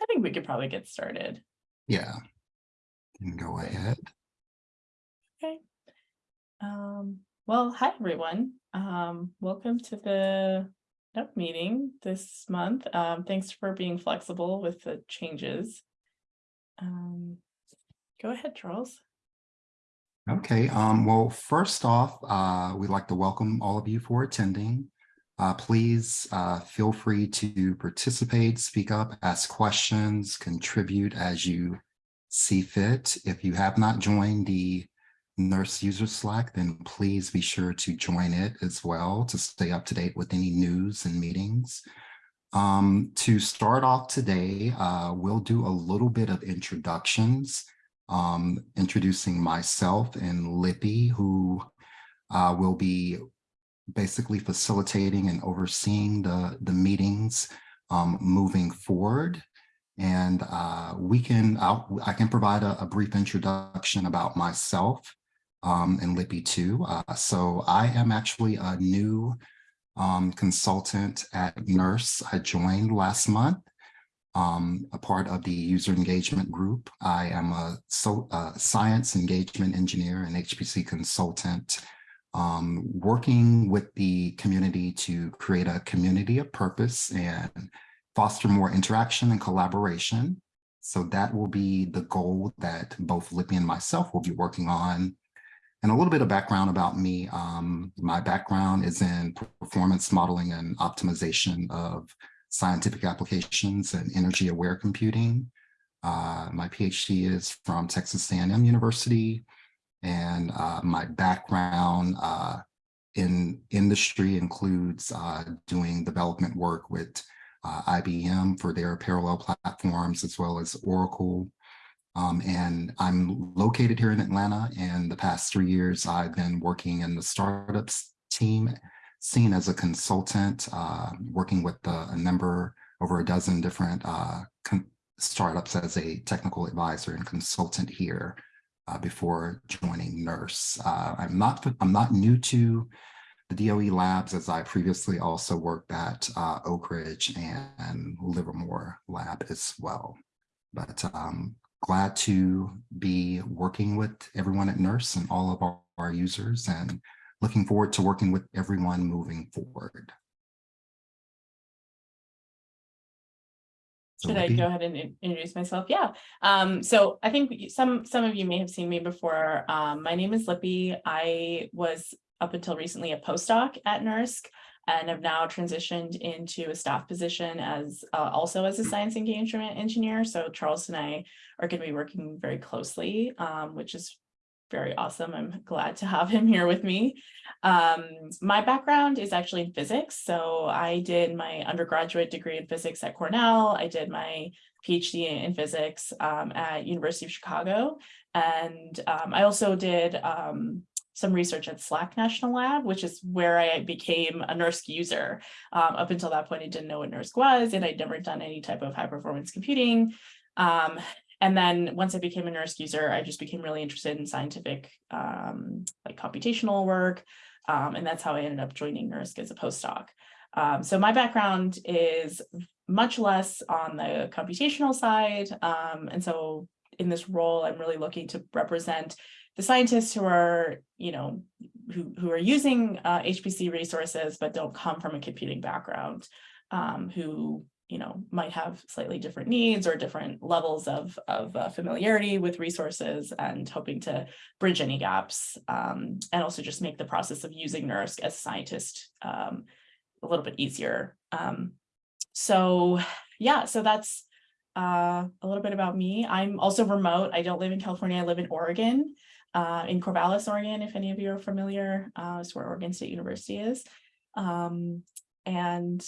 I think we could probably get started. Yeah. Can go ahead. Okay. Um, well, hi, everyone. Um, welcome to the NUG meeting this month. Um, thanks for being flexible with the changes. Um, go ahead, Charles. Okay, um, well, first off, uh, we'd like to welcome all of you for attending. Uh, please uh, feel free to participate, speak up, ask questions, contribute as you see fit. If you have not joined the NERSC User Slack, then please be sure to join it as well to stay up to date with any news and meetings. Um, to start off today, uh, we'll do a little bit of introductions, um, introducing myself and Lippy, who uh, will be basically facilitating and overseeing the, the meetings um, moving forward. And uh, we can, I'll, I can provide a, a, brief introduction about myself um, and Lippy too. Uh, so I am actually a new um, consultant at NERSC. I joined last month, um, a part of the user engagement group. I am a so, uh, science engagement engineer and HPC consultant um, working with the community to create a community of purpose and foster more interaction and collaboration. So that will be the goal that both Lippy and myself will be working on. And a little bit of background about me. Um, my background is in performance modeling and optimization of scientific applications and energy aware computing. Uh, my PhD is from Texas A&M University and uh, my background uh, in industry includes uh, doing development work with uh, IBM for their parallel platforms, as well as Oracle. Um, and I'm located here in Atlanta. And the past three years, I've been working in the startups team, seen as a consultant, uh, working with a number, over a dozen different uh, startups as a technical advisor and consultant here uh, before joining NERSC. Uh, I'm not I'm not new to the DOE labs as I previously also worked at uh, Oak Ridge and Livermore lab as well. But um, glad to be working with everyone at NERSC and all of our, our users and looking forward to working with everyone moving forward. Should I go ahead and introduce myself? Yeah. Um, so I think some some of you may have seen me before. Um, my name is Lippy. I was up until recently a postdoc at NERSC and have now transitioned into a staff position as uh, also as a science engagement engineer. So Charles and I are going to be working very closely, um, which is very awesome. I'm glad to have him here with me. Um, my background is actually in physics. So I did my undergraduate degree in physics at Cornell. I did my PhD in physics um, at University of Chicago. And um, I also did um, some research at SLAC National Lab, which is where I became a NERSC user. Um, up until that point, I didn't know what NERSC was, and I'd never done any type of high performance computing. Um, and then once I became a NERSC user, I just became really interested in scientific, um, like computational work. Um, and that's how I ended up joining NERSC as a postdoc. Um, so my background is much less on the computational side. Um, and so in this role, I'm really looking to represent the scientists who are, you know, who, who are using uh, HPC resources, but don't come from a computing background, um, who you know, might have slightly different needs or different levels of, of uh, familiarity with resources and hoping to bridge any gaps um, and also just make the process of using NERSC as a scientist um, a little bit easier. Um, so yeah, so that's uh, a little bit about me. I'm also remote. I don't live in California. I live in Oregon, uh, in Corvallis, Oregon, if any of you are familiar. Uh, it's where Oregon State University is. Um, and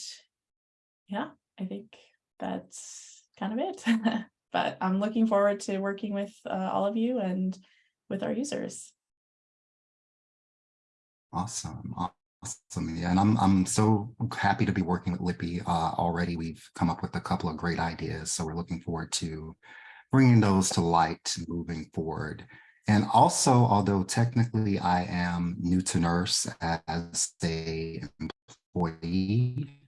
yeah, I think that's kind of it. but I'm looking forward to working with uh, all of you and with our users. Awesome. Awesome. Yeah, and I'm I'm so happy to be working with Lippy uh, already. We've come up with a couple of great ideas, so we're looking forward to bringing those to light moving forward. And also, although technically I am new to NERSC as a employee,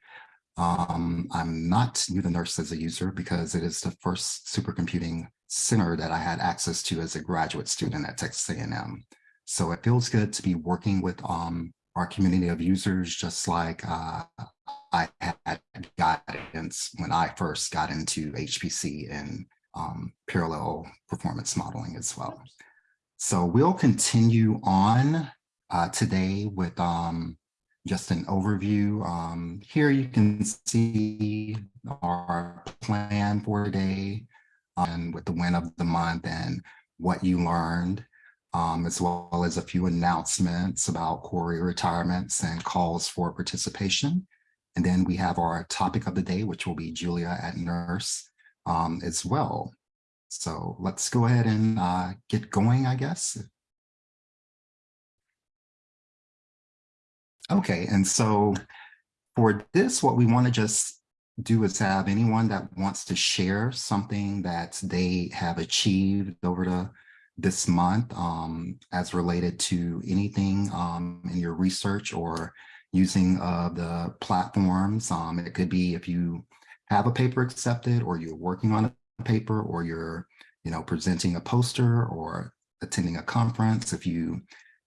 Um, I'm not new to NERSC as a user because it is the first supercomputing center that I had access to as a graduate student at Texas A&M. So it feels good to be working with um, our community of users, just like uh, I had guidance when I first got into HPC and um, parallel performance modeling as well. So we'll continue on uh, today with um, just an overview. Um, here you can see our plan for today and with the win of the month and what you learned, um, as well as a few announcements about Cori retirements and calls for participation. And then we have our topic of the day, which will be Julia at NERSC um, as well. So let's go ahead and uh, get going, I guess. Okay, and so for this, what we want to just do is have anyone that wants to share something that they have achieved over the this month um, as related to anything um, in your research or using uh, the platforms. Um, it could be if you have a paper accepted or you're working on a paper or you're you know, presenting a poster or attending a conference. If you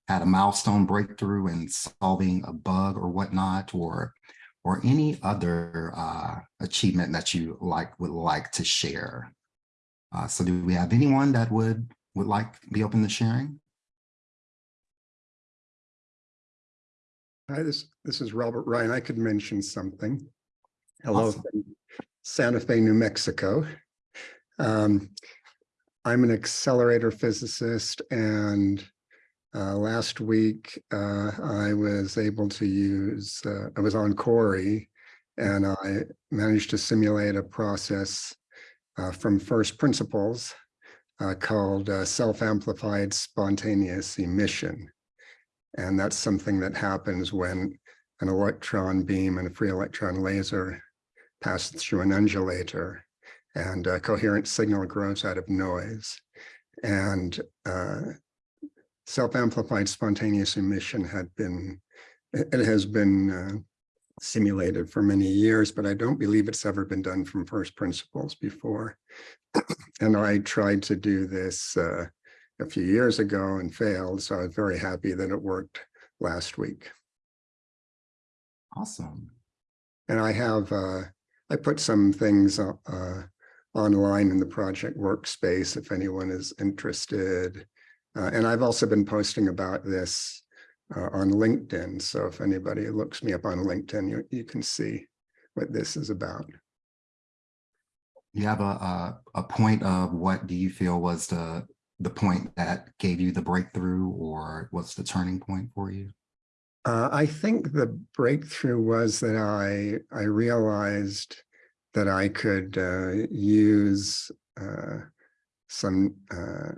had a milestone breakthrough in solving a bug or whatnot, or or any other uh, achievement that you like would like to share. Uh, so do we have anyone that would would like be open to sharing? Hi, this this is Robert Ryan. I could mention something. Hello, Awesome. Santa Fe, New Mexico. Um, I'm an accelerator physicist and uh, last week uh, I was able to use, uh, I was on Cori and I managed to simulate a process uh, from first principles uh, called uh, self-amplified spontaneous emission. And that's something that happens when an electron beam and a free electron laser pass through an undulator and a coherent signal grows out of noise. And self-amplified spontaneous emission had been, it has been uh, simulated for many years, but I don't believe it's ever been done from first principles before. and I tried to do this uh, a few years ago and failed, so I was very happy that it worked last week. Awesome. And I have, uh, I put some things uh, uh, online in the project workspace if anyone is interested. Uh, and I've also been posting about this uh, on LinkedIn. So if anybody looks me up on LinkedIn, you, you can see what this is about. You have a, a a point of what do you feel was the the point that gave you the breakthrough or what's the turning point for you? Uh, I think the breakthrough was that I I realized that I could uh, use uh, some uh,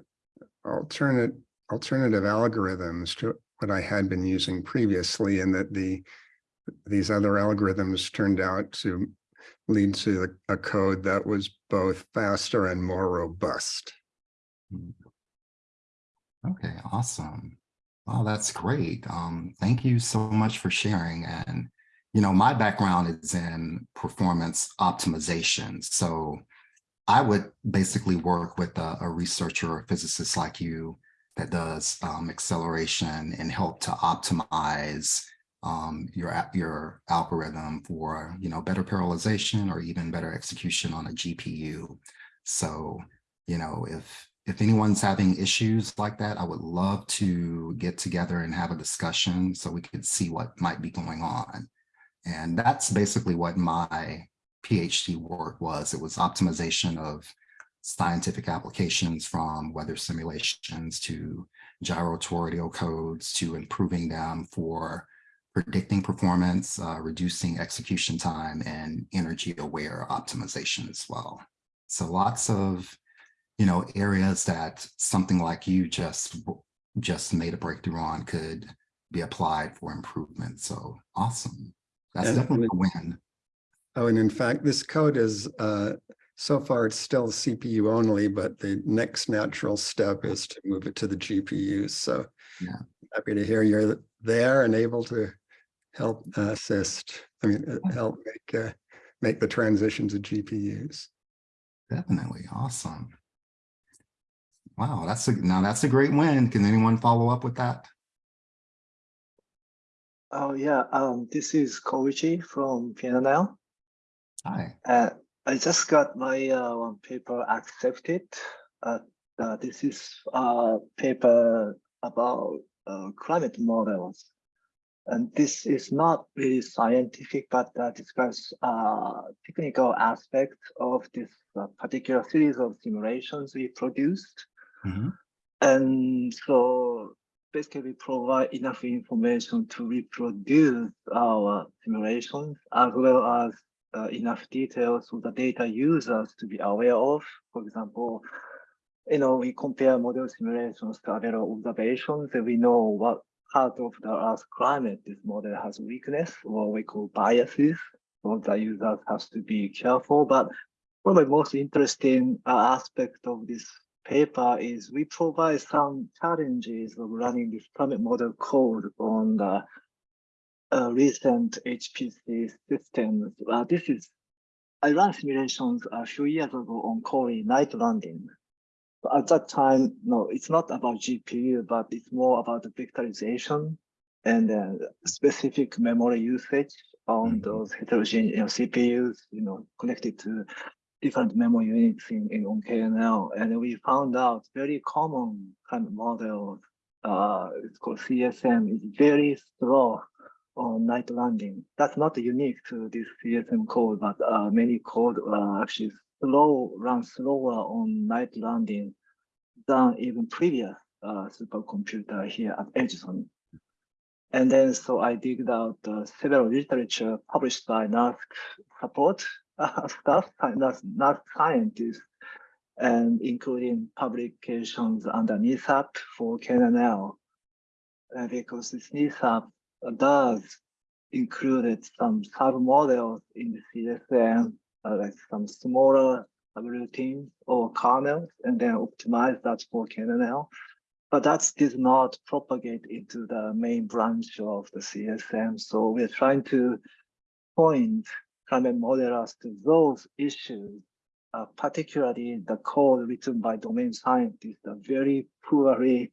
alternate alternative algorithms to what I had been using previously, and that the these other algorithms turned out to lead to a, code that was both faster and more robust. Okay, awesome. Wow, that's great. Um, thank you so much for sharing. And, you know, my background is in performance optimization. So I would basically work with a, a researcher or physicist like you that does um, acceleration and help to optimize um, your, your algorithm for, you know, better parallelization or even better execution on a GPU. So, you know, if if anyone's having issues like that, I would love to get together and have a discussion so we could see what might be going on. And that's basically what my PhD work was. It was optimization of scientific applications from weather simulations to gyrotorial codes to improving them for predicting performance, uh, reducing execution time, and energy aware optimization as well. So lots of you know, areas that something like you just just made a breakthrough on could be applied for improvement. So awesome. That's And- definitely a win. Oh, and in fact, this code is, uh, so far it's still CPU only, but the next natural step is to move it to the GPUs. So Yeah. happy to hear you're there and able to help assist, I mean, uh, help make, uh, make the transition to GPUs. Definitely. Awesome. Wow, that's a, now that's a great win. Can anyone follow up with that? Oh yeah, um, this is Koichi from PNL. Hi. Uh, I just got my uh, one paper accepted. Uh, uh, this is a paper about uh, climate models. And this is not really scientific, but uh, describes uh, technical aspects of this uh, particular series of simulations we produced. Mhm. And so basically we provide enough information to reproduce our simulations as well as uh, enough details for the data users to be aware of. For example, you know, we compare model simulations to available observations and we know what part of the Earth climate this model has weakness or we call biases. So the users has to be careful, but probably most interesting uh, aspect of this paper is we provide some challenges of running this climate model code on the uh, recent HPC systems. Uh, this is, I ran simulations a few years ago on Cori Knights Landing. But at that time, no, it's not about GPU, but it's more about the vectorization and uh, specific memory usage on Mhm. those heterogeneous you know, CPUs, you know, connected to different memory units in, in on KNL. And we found out very common kind of model, uh, it's called CSM, is very slow on Knights Landing. That's not unique to this CSM code, but uh, many code uh, actually slow, run slower on Knights Landing than even previous uh, supercomputer here at Edison. And then so I digged out uh, several literature published by NERSC support uh, staff, NERSC, NERSC scientists, and including publications under NESAP for KNL. Uh, because this NESAP does included some sub-models in the CSM, uh, like some smaller subroutines or kernels, and then optimize that for KNL. But that did not propagate into the main branch of the CSM. So we're trying to point climate modelers to those issues, uh, particularly the code written by domain scientists, are very poorly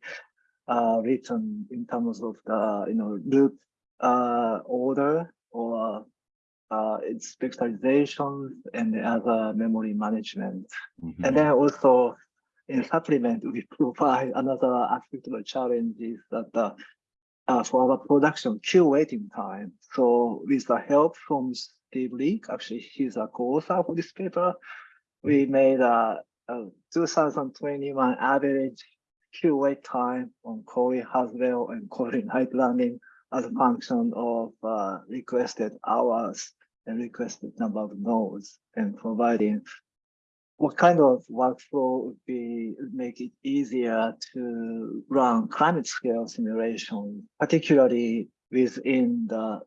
uh, written in terms of the you know loop uh, order or uh, its vectorizations and other memory management. Mhm. And then also in supplement, we provide another aspect of the challenge is that uh, uh, for our production queue waiting time. So with the help from Steve Leak, actually he's a co-author for this paper, we made a, a 2021 average queue wait time on Cori Haswell and Cori Knights Landing as a function of uh, requested hours and requested number of nodes and providing what kind of workflow would be make it easier to run climate scale simulation, particularly within the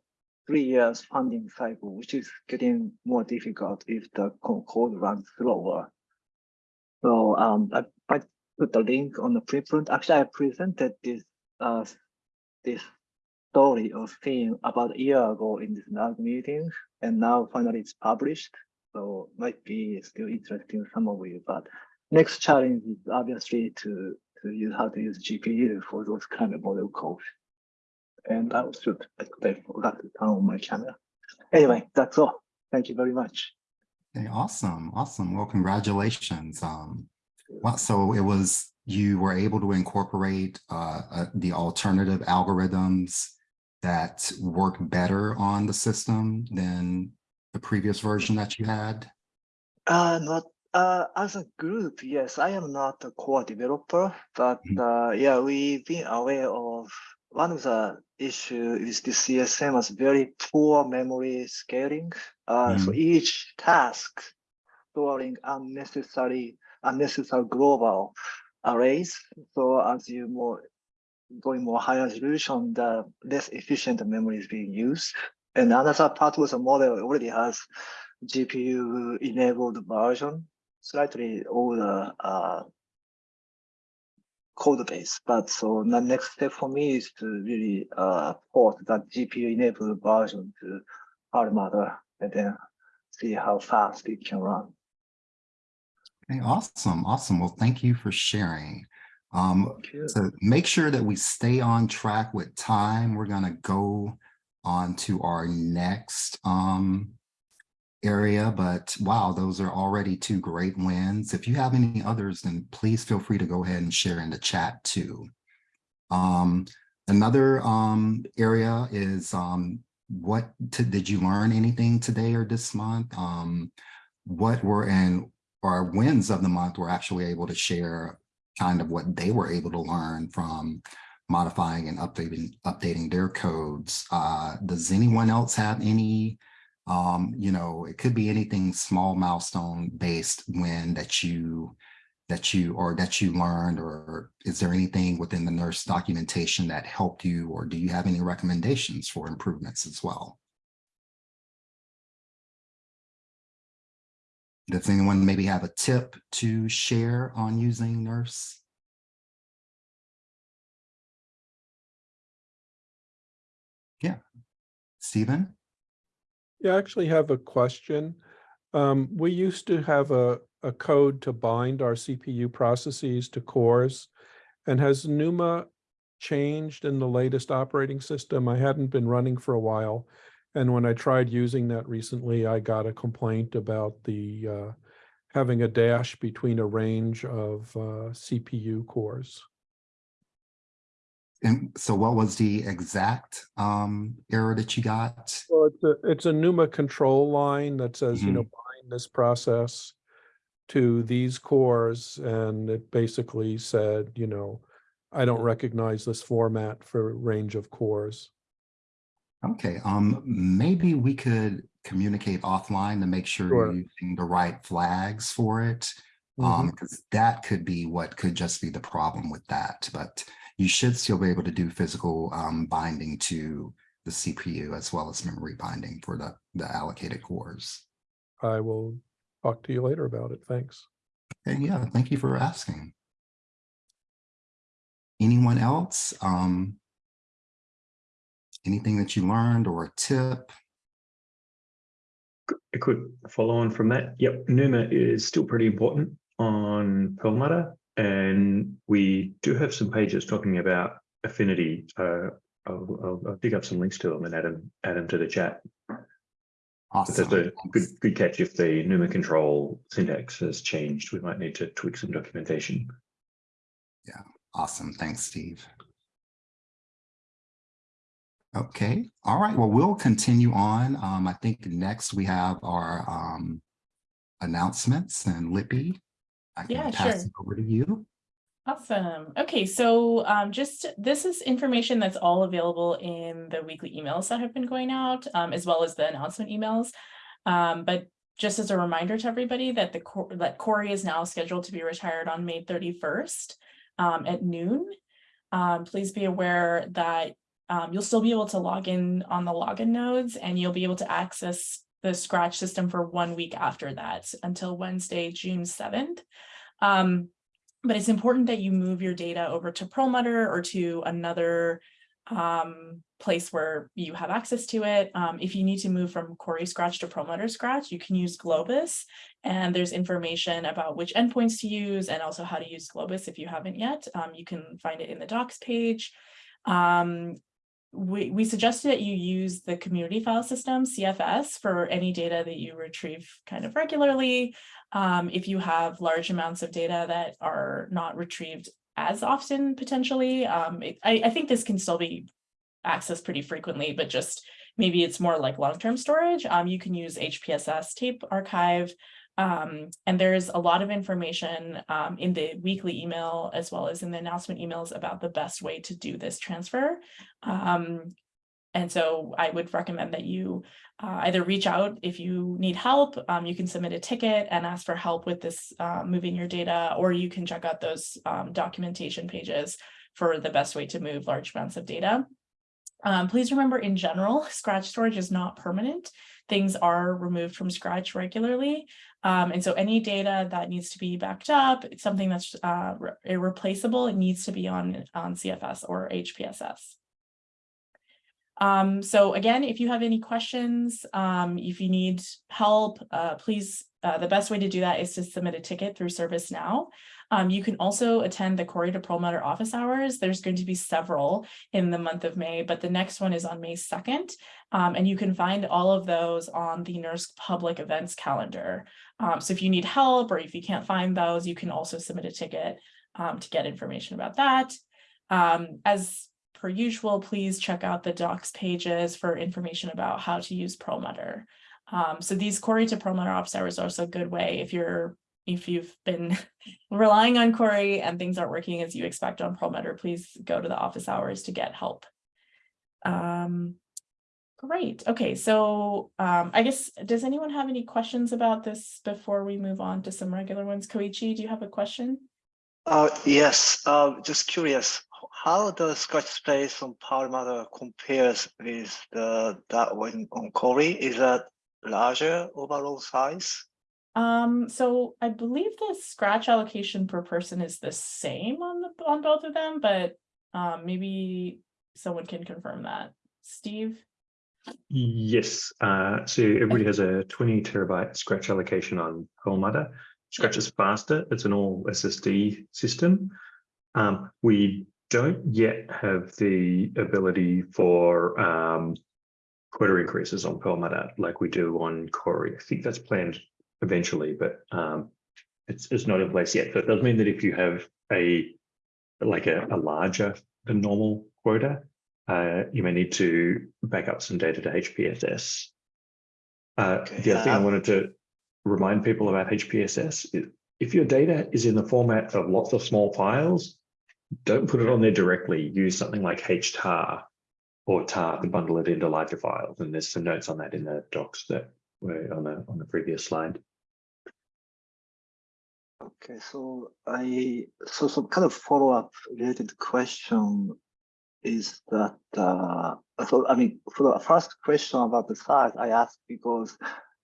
three years funding cycle, which is getting more difficult if the co- code runs slower. So um, I put the link on the preprint. Actually, I presented this uh, this story or theme about a year ago in this NUG meeting, and now finally it's published. So might be still interesting some of you, but next challenge is obviously to to use how to use GPU for those kind of model code. And I should I forgot to turn on my camera. Anyway, that's all. Thank you very much. Okay, awesome, awesome. Well, congratulations. Um, well, so it was, you were able to incorporate uh, uh, the alternative algorithms that work better on the system than the previous version that you had? Uh, not uh, as a group, yes, I am not a core developer, but Mhm. uh, yeah, we've been aware of one of the issues is the CSM has very poor memory scaling. Uh, so each task storing unnecessary, unnecessary global arrays. So as you more going more high resolution, the less efficient memory is being used. And another part was a model already has GPU enabled version, slightly older uh, code base. But so the next step for me is to really uh, port that GPU enabled version to Perlmutter and then see how fast it can run. Okay, awesome, awesome. Well, thank you for sharing. Um, to make sure that we stay on track with time, we're gonna go on to our next um area, but wow, those are already two great wins. If you have any others, then please feel free to go ahead and share in the chat too. Um, another um area is um what to, did you learn anything today or this month? Um, what were and our wins of the month were actually able to share kind of what they were able to learn from modifying and updating updating their codes. Uh, does anyone else have any, um, you know, it could be anything small milestone based win that you that you or that you learned or is there anything within the NERSC documentation that helped you or do you have any recommendations for improvements as well? Does anyone maybe have a tip to share on using NERSC? Yeah, Stephen? Yeah, I actually have a question. Um, we used to have a, a code to bind our CPU processes to cores. And has Numa changed in the latest operating system? I hadn't been running for a while. And when I tried using that recently, I got a complaint about the uh, having a dash between a range of uh, CPU cores. And so what was the exact um, error that you got? Well, it's a, it's a NUMA control line that says, you know, bind this process to these cores. And it basically said, you know, I don't recognize this format for range of cores. Okay, um, maybe we could communicate offline to make sure Sure. you're using the right flags for it. Mhm. Um, because that could be what could just be the problem with that, but you should still be able to do physical um binding to the CPU as well as memory binding for the the allocated cores. I will talk to you later about it. Thanks. And yeah, thank you for asking. Anyone else? Um, anything that you learned or a tip? A quick follow on from that. Yep, Numa is still pretty important on Perlmutter, and we do have some pages talking about affinity. Uh, I'll, I'll, I'll dig up some links to them and add them, add them to the chat. Awesome. That's a good, good catch. If the Numa control syntax has changed, we might need to tweak some documentation. Yeah, awesome. Thanks, Steve. Okay, all right. Well, we'll continue on. Um, I think next we have our um announcements and Lippy. I Yeah, pass sure. it over to you. Awesome. Okay, so um, just this is information that's all available in the weekly emails that have been going out, um, as well as the announcement emails. Um, but just as a reminder to everybody that the that Cori is now scheduled to be retired on May 31st um, at noon. Um, please be aware that um, you'll still be able to log in on the login nodes and you'll be able to access the Scratch system for one week after that until Wednesday, June 7th. Um, but it's important that you move your data over to Perlmutter or to another um, place where you have access to it. Um, if you need to move from Cori Scratch to Perlmutter Scratch, you can use Globus. And there's information about which endpoints to use and also how to use Globus if you haven't yet. Um, you can find it in the docs page. Um, we, we suggested that you use the community file system, CFS, for any data that you retrieve kind of regularly. Um, if you have large amounts of data that are not retrieved as often potentially, um, it- I, I think this can still be accessed pretty frequently, but just maybe it's more like long-term storage. Um, you can use HPSS tape archive. Um, and there's a lot of information um, in the weekly email as well as in the announcement emails about the best way to do this transfer. Um, and so I would recommend that you uh, either reach out if you need help, um, you can submit a ticket and ask for help with this uh, moving your data, or you can check out those um, documentation pages for the best way to move large amounts of data. Um, please remember in general, Scratch storage is not permanent. Things are removed from Scratch regularly. Um, and so any data that needs to be backed up, it's something that's uh, re- irreplaceable, it needs to be on, on CFS or HPSS. Um, so again, if you have any questions, um, if you need help, uh, please, uh, the best way to do that is to submit a ticket through ServiceNow. Um, you can also attend the Cori to Perlmutter office hours. There's going to be several in the month of May, but the next one is on May 2nd. Um, and you can find all of those on the NERSC public events calendar. Um, so if you need help or if you can't find those, you can also submit a ticket um, to get information about that. Um, as per usual, please check out the docs pages for information about how to use Perlmutter. Um, so these Cori to Perlmutter office hours are also a good way if you're if you've been relying on Cori and things aren't working as you expect on Perlmutter, please go to the office hours to get help. Um, great. Okay, so um, I guess, does anyone have any questions about this before we move on to some regular ones? Koichi, do you have a question? Uh, yes, uh, just curious, how the Scratch space on Perlmutter compares with the that one on Cori? Is that larger overall size? Um, so I believe the scratch allocation per person is the same on the on both of them, but um, maybe someone can confirm that. Steve? Yes, uh, so everybody has a twenty terabyte scratch allocation on Perlmutter. Scratch is faster, it's an all SSD system. Um, we don't yet have the ability for um, quota increases on Perlmutter like we do on Cori. I think that's planned eventually, but um, it's, it's not in place yet. So it does mean that if you have a like a, a larger than normal quota, uh, you may need to back up some data to HPSS. Uh, Okay, the other thing I um, wanted to remind people about HPSS is if your data is in the format of lots of small files, don't put it on there directly. Use something like HTAR or tar to bundle it into larger files. And there's some notes on that in the docs that were on the on the previous slide. Okay, so I, so some kind of follow-up related question is that, uh, so I mean, for the first question about the size, I asked because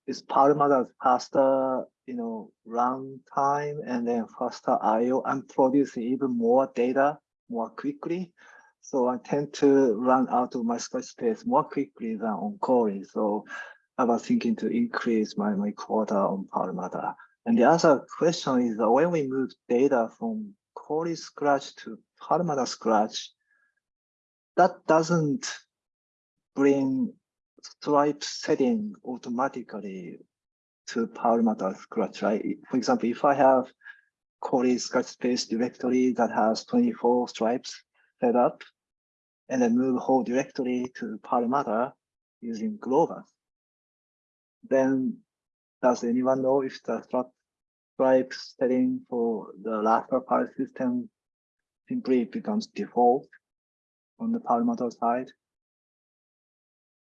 is Perlmutter faster, you know, runtime and then faster IO and producing even more data more quickly. So I tend to run out of my scratch space more quickly than on Cori. So I was thinking to increase my, my quota on Perlmutter. And the other question is that when we move data from Cori Scratch to Perlmutter Scratch, that doesn't bring stripe setting automatically to Perlmutter Scratch, right? For example, if I have Cori Scratch space directory that has 24 stripes set up, and then move whole directory to Perlmutter using Globus, then does anyone know if the stri- stripe setting for the Raspberry Pi system simply becomes default on the Perlmutter side?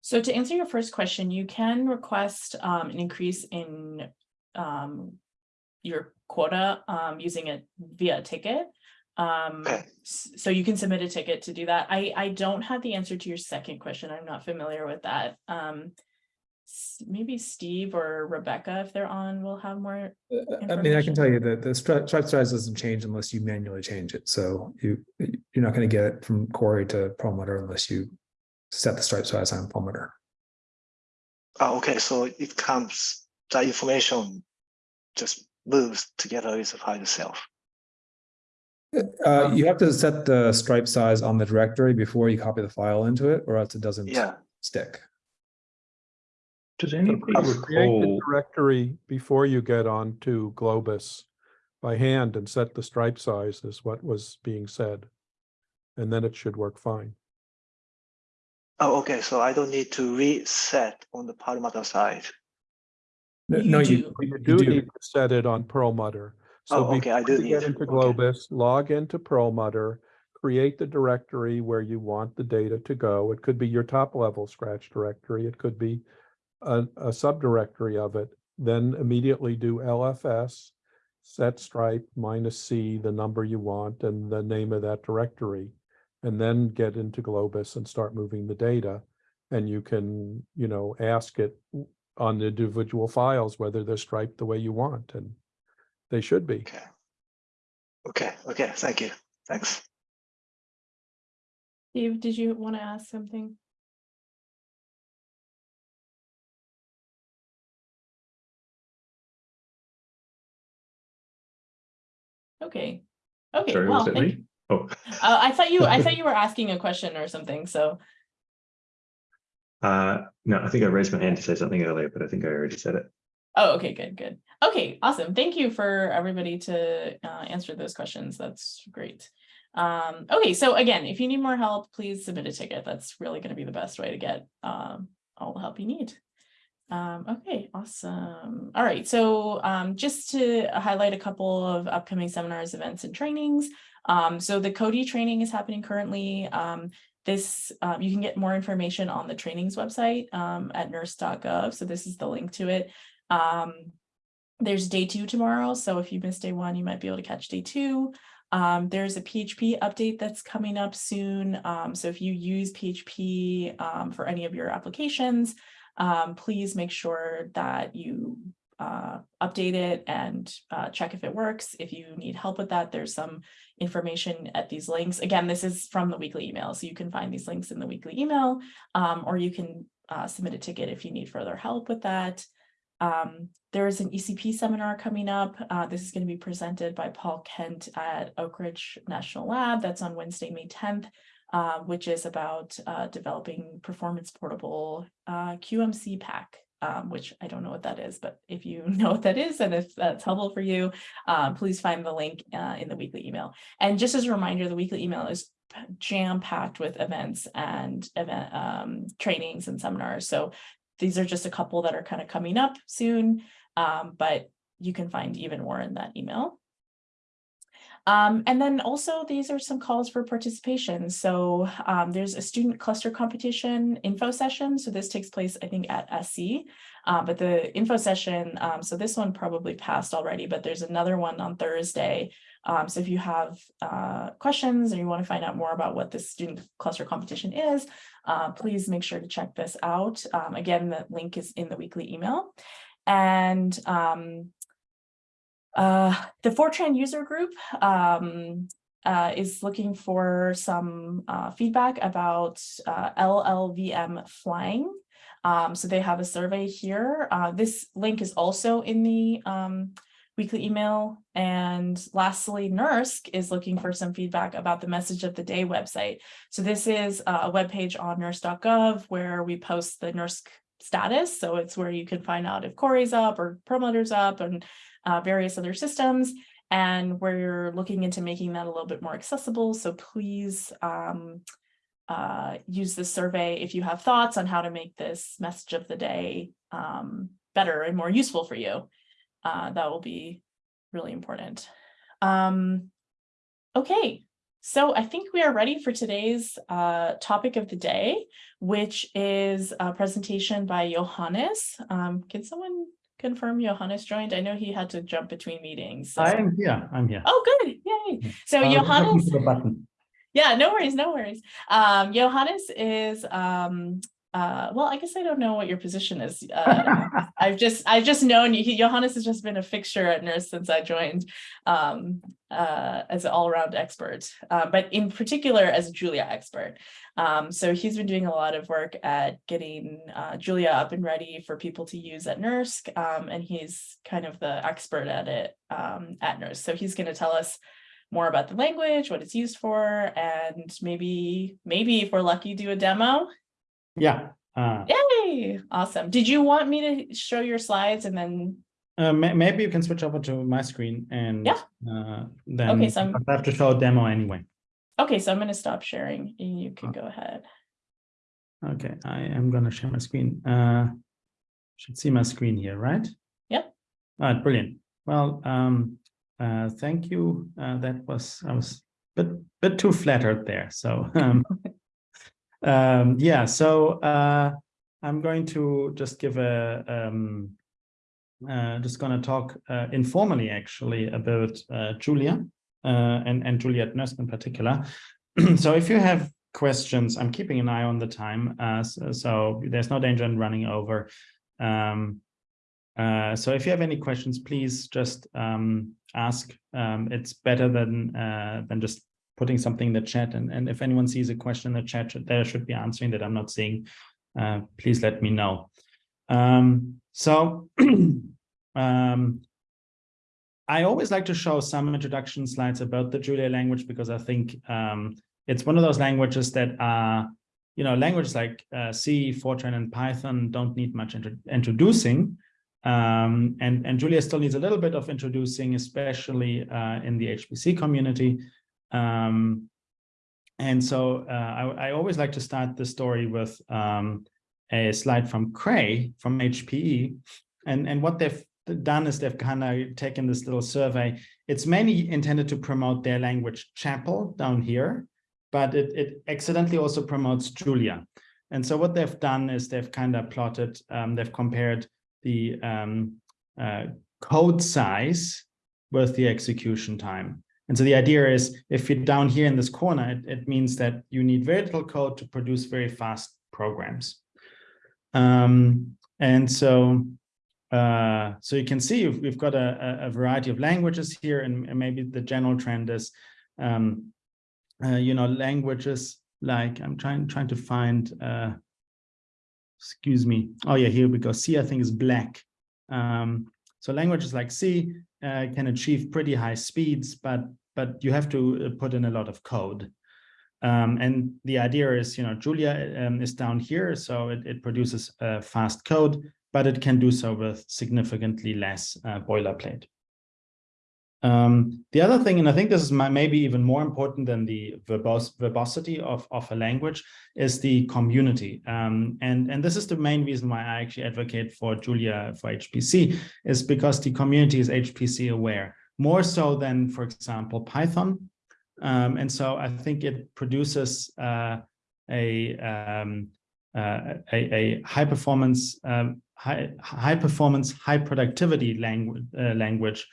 So to answer your first question, you can request um, an increase in um, your quota um, using it via a ticket. Um, so you can submit a ticket to do that. I, I don't have the answer to your second question. I'm not familiar with that. S- maybe Steve or Rebecca, if they're on, will have more. Uh, I mean, I can tell you that the stripe stripe size doesn't change unless you manually change it. So you, you're not going to get it from Cori to Perlmutter unless you set the stripe size on Perlmutter. Oh, okay, so it comes, the information just moves together with the file itself. Uh, you have to set the stripe size on the directory before you copy the file into it, or else it doesn't Yeah, stick. Does anybody create create the recall? directory before you get on to Globus by hand and set the stripe size is what was being said. And then it should work fine. oh, okay, so I don't need to reset on the Perlmutter side. No, You no, do. you, You you do do. need to set it on Perlmutter. So Oh, okay, I before do you get need- into okay. Globus, log into Perlmutter, create the directory where you want the data to go. It could be your top level scratch directory. It could be a, a subdirectory of it. Then immediately do LFS, set stripe minus C, the number you want and the name of that directory. and then get into Globus and start moving the data. And you can, you know, ask it on the individual files whether they're striped the way you want, and they should be. Okay. Okay, okay, thank you. Thanks. Steve, did you want to ask something? Okay, okay, Sorry, well, was thank- me? Oh, uh, I thought you, I thought you were asking a question or something, so, uh, no, I think I raised my hand to say something earlier, but I think I already said it. oh, okay, good, good. Okay, awesome. Thank you for everybody to uh answer those questions. That's great. Um, okay, so again, if you need more help, please submit a ticket. That's really gonna be the best way to get um all the help you need. Um, okay, awesome. All right, so um, just to highlight a couple of upcoming seminars, events, and trainings. Um, so the CUDA training is happening currently. Um, this, uh, you can get more information on the trainings website um, at nersc.gov. So this is the link to it. Um, there's day two tomorrow. So if you missed day one, you might be able to catch day two. Um, there's a PHP update that's coming up soon. Um, so if you use PHP um, for any of your applications, um, please make sure that you uh, update it and uh, check if it works. If you need help with that, there's some information at these links. Again, this is from the weekly email, so you can find these links in the weekly email, um, or you can uh, submit a ticket if you need further help with that. Um, there is an ECP seminar coming up. Uh, this is going to be presented by Paul Kent at Oak Ridge National Lab. That's on Wednesday, May 10th uh, which is about uh, developing performance portable uh, QMCPACK, um, which I don't know what that is, but if you know what that is and if that's helpful for you, um, please find the link uh, in the weekly email. And just as a reminder, the weekly email is jam packed with events and event um, trainings and seminars. So these are just a couple that are kind of coming up soon, um, but you can find even more in that email. Um, and then also these are some calls for participation. So um, there's a student cluster competition info session. So this takes place, I think, at SC. Uh, but the info session, um, so this one probably passed already, but there's another one on Thursday. Um, so if you have uh, questions or you want to find out more about what this student cluster competition is, uh, please make sure to check this out. Um, again, the link is in the weekly email. And um, uh, the Fortran user group um, uh, is looking for some uh, feedback about uh, LLVM Flang. Um, so they have a survey here. Uh, this link is also in the um, weekly email. And lastly, NERSC is looking for some feedback about the message of the day website. So this is a web page on nersc.gov where we post the NERSC status. So it's where you can find out if Cori's up or Perlmutter's up and uh, various other systems. And we're looking into making that a little bit more accessible. So please um, uh, use this survey if you have thoughts on how to make this message of the day um, better and more useful for you. Uh, that will be really important. Um, okay, so I think we are ready for today's uh, topic of the day, which is a presentation by Johannes. Um, can someone confirm Johannes joined? I know he had to jump between meetings. so- I am here, I'm here. Oh, good, yay. So looking Johannes, the button. yeah, no worries, no worries. Um, Johannes is, um, uh, well, I guess I don't know what your position is. Uh, I've just, I've just known you, he- Johannes has just been a fixture at NERSC since I joined, um, uh, as an all-around expert, uh, but in particular as a Julia expert. Um, so he's been doing a lot of work at getting, uh, Julia up and ready for people to use at NERSC, um, and he's kind of the expert at it, um, at NERSC. So he's gonna tell us more about the language, what it's used for, and maybe, maybe if we're lucky, do a demo. Yeah. Uh, Yay, awesome. Did you want me to show your slides and then, uh, may- maybe you can switch over to my screen and Yeah. uh, then Okay, so I'm- I have to show a demo anyway. Okay, so I'm gonna stop sharing and you can Oh. go ahead. Okay, I am gonna share my screen. Uh, should see my screen here, right? Yep. All right, brilliant. Well, um, uh, thank you. Uh, that was I was a bit bit too flattered there. So um, um, yeah, so uh, I'm going to just give a um, uh, just going to talk uh, informally actually about uh, Julia and and Julia at NERSC in particular. so if you have questions, I'm keeping an eye on the time, uh, so, so there's no danger in running over. Um, uh, so if you have any questions, please just um, ask. Um, it's better than uh, than just putting something in the chat. And, and if anyone sees a question in the chat that I should be answering that I'm not seeing, uh, please let me know. Um, so um, I always like to show some introduction slides about the Julia language because I think um, it's one of those languages that are, you know, languages like uh, C, Fortran, and Python don't need much intro introducing. Um, and, and Julia still needs a little bit of introducing, especially uh, in the HPC community. Um, and so uh, I, I, always like to start the story with um, a slide from Cray from HPE. And, and what they've done is they've kind of taken this little survey. It's mainly intended to promote their language Chapel down here, but it, it accidentally also promotes Julia. And so what they've done is they've kind of plotted, um, they've compared the um, uh, code size with the execution time. And so the idea is if you're down here in this corner, it, it means that you need very little code to produce very fast programs. Um, and so uh, so you can see we've got a, a variety of languages here, and, and maybe the general trend is, um, uh, you know, languages like I'm trying trying to find. Uh, excuse me. Oh yeah, here we go. C I think is black. Um, so languages like C uh, can achieve pretty high speeds, but but you have to uh, put in a lot of code. Um, and the idea is, you know, Julia um, is down here, so it, it produces uh, fast code, but it can do so with significantly less uh, boilerplate. Um, the other thing, and I think this is my, maybe even more important than the verbosity of, of a language, is the community. Um, and, and this is the main reason why I actually advocate for Julia for HPC, is because the community is HPC aware, more so than, for example, Python. Um, and so I think it produces uh, a, um, uh, a, a, high performance, um, high, high performance, high productivity language, uh, language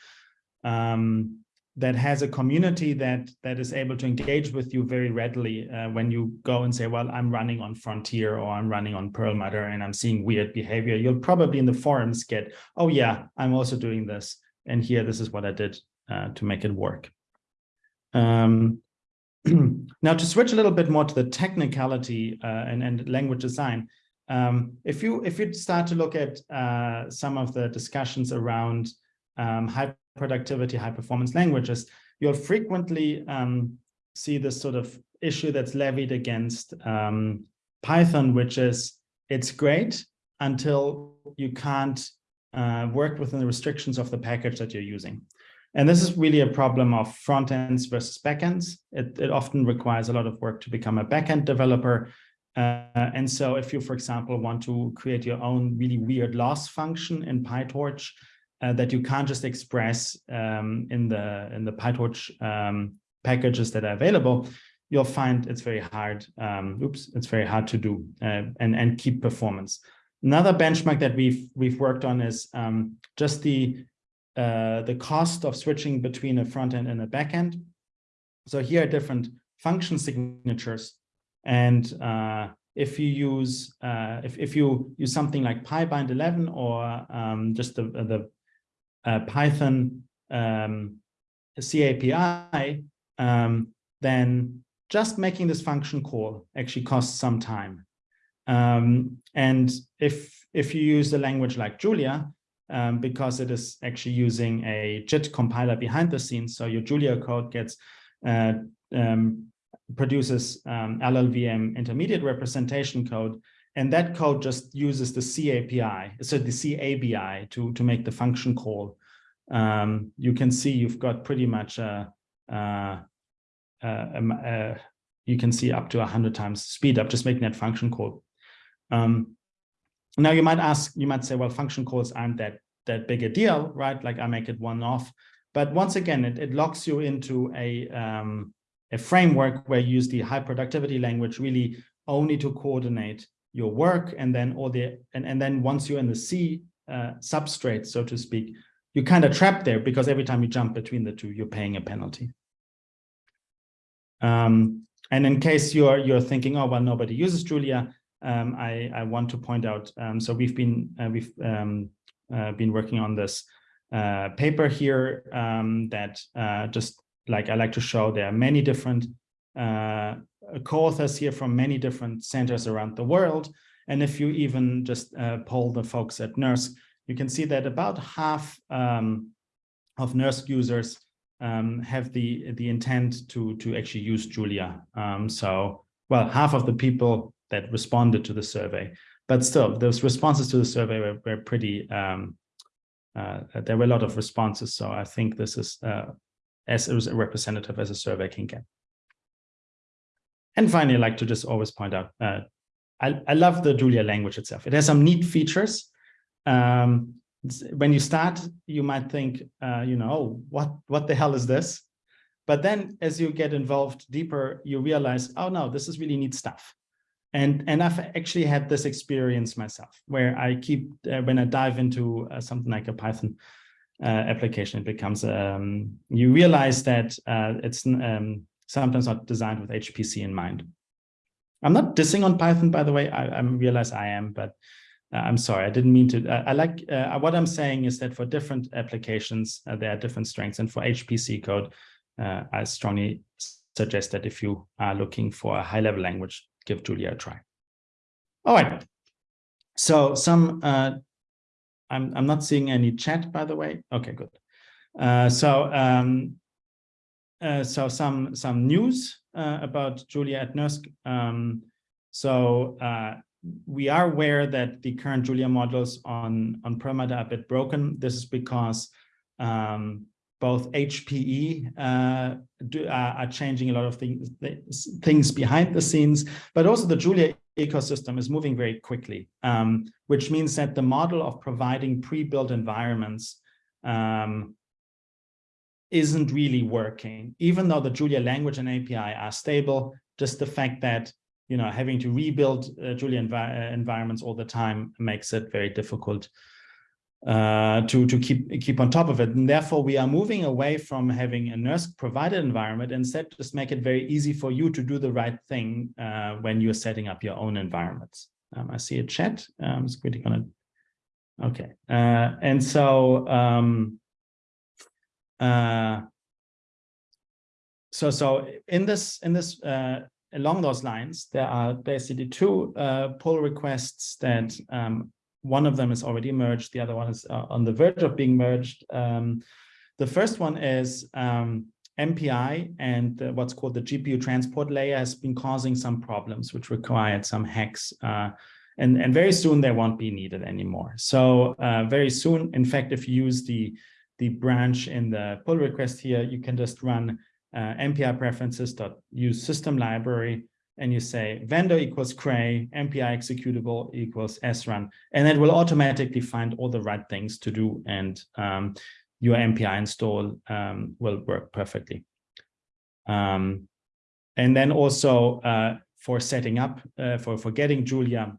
um, that has a community that that is able to engage with you very readily uh, when you go and say, well, I'm running on Frontier or I'm running on Perlmutter and I'm seeing weird behavior. You'll probably in the forums get, oh yeah, I'm also doing this. And here, this is what I did uh, to make it work. Um, now to switch a little bit more to the technicality uh, and, and language design, um, if you if you start to look at uh, some of the discussions around um, high productivity, high performance languages, you'll frequently um, see this sort of issue that's levied against um, Python, which is it's great until you can't uh, work within the restrictions of the package that you're using. And this is really a problem of front ends versus backends. It, it often requires a lot of work to become a backend developer. Uh, and so if you, for example, want to create your own really weird loss function in PyTorch, uh, that you can't just express um, in the in the PyTorch um, packages that are available, you'll find it's very hard. Um, oops, it's very hard to do uh, and and keep performance. Another benchmark that we've we've worked on is um, just the uh, the cost of switching between a front end and a back end. So here are different function signatures, and uh, if you use uh, if if you use something like PyBind 11 or um, just the the uh, Python um, C API, um, then just making this function call actually costs some time. Um, and if, if you use a language like Julia, um, because it is actually using a JIT compiler behind the scenes, so your Julia code gets uh, um, produces um, LLVM intermediate representation code, and that code just uses the C API, so the C ABI to, to make the function call. Um, you can see you've got pretty much a, a, a, you can see up to 100 times speed up just making that function call. Um, now you might ask, you might say, well, function calls aren't that that big a deal, right? Like I make it one off. But once again, it, it locks you into a, um, a framework where you use the high productivity language really only to coordinate your work and then all the and, and then once you're in the C uh, substrate, so to speak, you're kind of trapped there because every time you jump between the two, you're paying a penalty. Um, and in case you're you're thinking, oh well, nobody uses Julia, um, I I want to point out. Um, so we've been uh, we've um, uh, been working on this uh, paper here um, that uh, just like I like to show, there are many different uh, co-authors here from many different centers around the world. And if you even just uh, poll the folks at NERSC, you can see that about half um, of NERSC users um, have the the intent to to actually use Julia. Um, so, well, half of the people that responded to the survey, but still, those responses to the survey were, were pretty. Um, uh, there were a lot of responses, so I think this is uh, as a representative as a survey can get. And finally, I like to just always point out, uh, I, I love the Julia language itself. It has some neat features. Um, when you start, you might think, uh, you know, oh, what, what the hell is this? But then as you get involved deeper, you realize, oh no, this is really neat stuff. And, and I've actually had this experience myself where I keep, uh, when I dive into uh, something like a Python uh, application, it becomes, um, you realize that uh, it's um, sometimes not designed with HPC in mind. I'm not dissing on Python, by the way, I, I realize I am, but uh, I'm sorry, I didn't mean to. Uh, I like uh, what I'm saying is that for different applications, uh, there are different strengths. And for HPC code, I strongly suggest that if you are looking for a high level language, give Julia a try. All right. So some, uh, I'm, I'm not seeing any chat, by the way. Okay, good. so, um, so some, some news about Julia at NERSC. Um, so we are aware that the current Julia models on, on Perlmutter are a bit broken. This is because um, both HPE uh, do, uh, are changing a lot of things, things behind the scenes, but also the Julia ecosystem is moving very quickly, um, which means that the model of providing pre-built environments um, isn't really working. Even though the Julia language and API are stable, just the fact that you know, having to rebuild uh, Julia uh, environments all the time makes it very difficult uh, to, to keep, keep on top of it. And therefore, we are moving away from having a NERSC provided environment. Instead, just make it very easy for you to do the right thing uh, when you're setting up your own environments. Um, I see a chat. I'm just quickly going okay. Uh, and so, um, uh, so, so in this, in this along those lines, there are basically two uh, pull requests that um, one of them is already merged, the other one is uh, on the verge of being merged. Um, the first one is um, MPI and uh, what's called the GPU transport layer has been causing some problems, which required some hacks. Uh, and, and very soon they won't be needed anymore. So uh, very soon, in fact, if you use the, the branch in the pull request here, you can just run uh, MPI preferences dot use system library and you say vendor equals cray MPI executable equals srun and it will automatically find all the right things to do and um, your MPI install um, will work perfectly. Um, and then also uh, for setting up uh, for for getting Julia,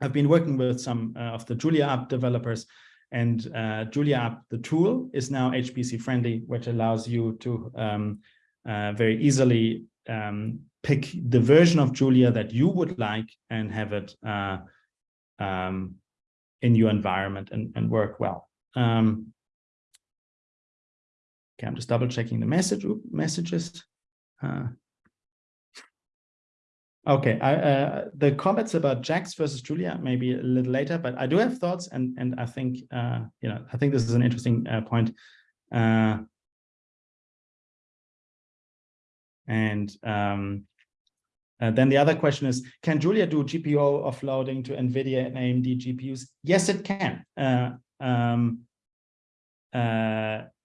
I've been working with some uh, of the juliaup developers and uh, juliaup, the tool is now HPC friendly, which allows you to um, uh, very easily um, pick the version of Julia that you would like and have it uh, um, in your environment and, and work well. Um, okay, I'm just double checking the message messages. Uh, Okay, I, uh, the comments about Jax versus Julia maybe a little later, but I do have thoughts, and and I think uh, you know I think this is an interesting uh, point. Uh, and um, uh, then the other question is, can Julia do GPU offloading to NVIDIA and AMD GPUs? Yes, it can. Uh, um,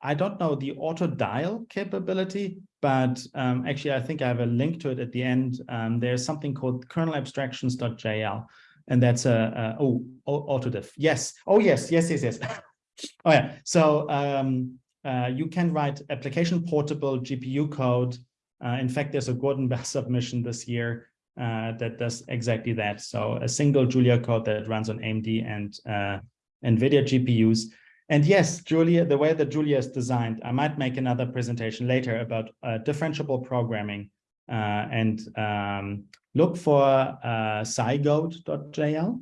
I don't know the auto dial capability, but um, actually, I think I have a link to it at the end. Um, there's something called kernel abstractions.jl, and that's a, a oh, autodiff. Yes. Oh, yes, yes, yes, yes. oh, yeah. So um, uh, you can write application portable GPU code. Uh, in fact, there's a Gordon Bell submission this year uh, that does exactly that. So a single Julia code that runs on AMD and uh, NVIDIA GPUs. And yes, Julia, the way that Julia is designed, I might make another presentation later about uh, differentiable programming uh, and um, look for uh, zygote.jl.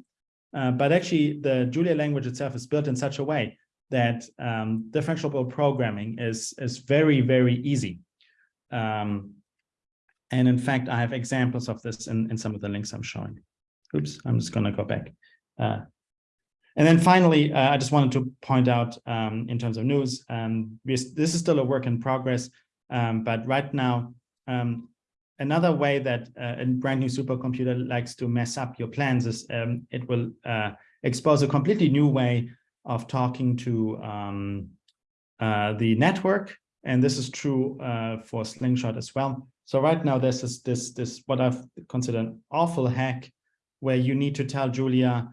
Uh, but actually, the Julia language itself is built in such a way that um, differentiable programming is, is very, very easy. Um, and in fact, I have examples of this in, in some of the links I'm showing. Oops, I'm just going to go back. Uh, and then finally, uh, I just wanted to point out um, in terms of news, um, this is still a work in progress, um, but right now, um, another way that uh, a brand new supercomputer likes to mess up your plans is um, it will uh, expose a completely new way of talking to um, uh, the network. And this is true uh, for Slingshot as well. So right now, this is this, this what I've considered an awful hack where you need to tell Julia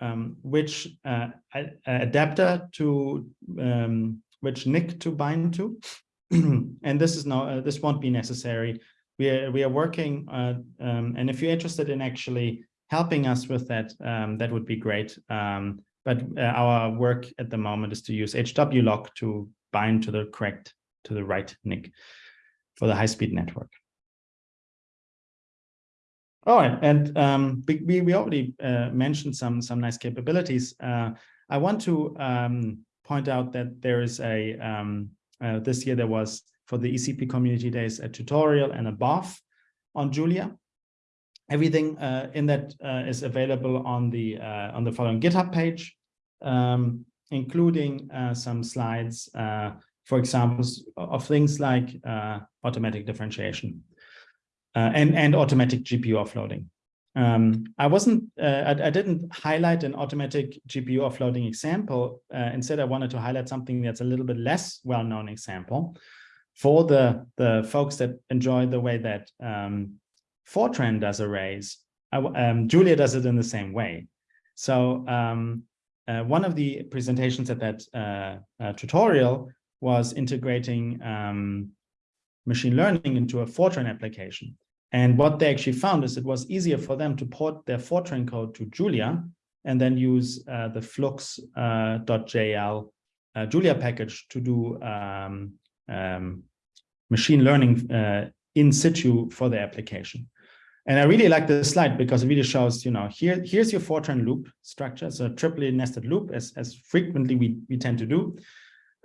um, which uh, adapter to um, which NIC to bind to. and this is now uh, this won't be necessary. We are we are working, uh, um, and if you're interested in actually helping us with that, um, that would be great. Um, but uh, our work at the moment is to use hwloc to bind to the correct to the right NIC, for the high-speed network. All right, and um, we, we already uh, mentioned some some nice capabilities. Uh, I want to um, point out that there is a um, uh, this year there was for the ECP Community Days a tutorial and a BOF on Julia. Everything uh, in that uh, is available on the uh, on the following GitHub page, um, including some slides, for examples of things like automatic differentiation uh, and, and automatic GPU offloading. Um, I wasn't, uh, I, I, didn't highlight an automatic GPU offloading example. Uh, instead, I wanted to highlight something that's a little bit less well-known example for the, the folks that enjoy the way that um, Fortran does arrays. I, um, Julia does it in the same way. So um, uh, one of the presentations at that uh, uh, tutorial was integrating um, machine learning into a Fortran application. And what they actually found is it was easier for them to port their Fortran code to Julia and then use uh, the flux.jl uh, uh, Julia package to do um, um, machine learning uh, in situ for the application. And I really like this slide because it really shows, you know, here, here's your Fortran loop structure. So triply nested loop as, as frequently we, we tend to do.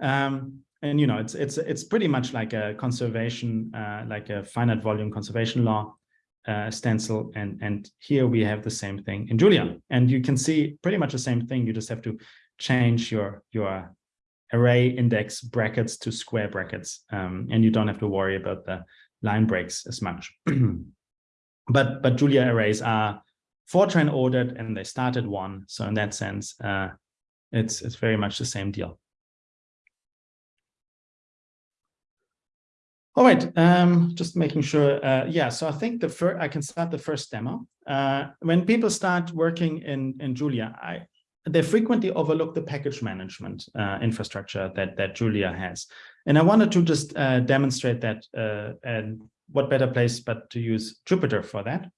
Um, and you know it's it's it's pretty much like a conservation uh, like a finite volume conservation law uh, stencil. And and here we have the same thing in Julia. And you can see pretty much the same thing. You just have to change your your array index brackets to square brackets um, and you don't have to worry about the line breaks as much. But but Julia arrays are Fortran ordered and they started one. So in that sense uh, it's it's very much the same deal All right, um, just making sure. Uh, yeah, so I think the first I can start the first demo. Uh, when people start working in in Julia, I they frequently overlook the package management uh, infrastructure that that Julia has, and I wanted to just uh, demonstrate that. Uh, and what better place but to use Jupyter for that?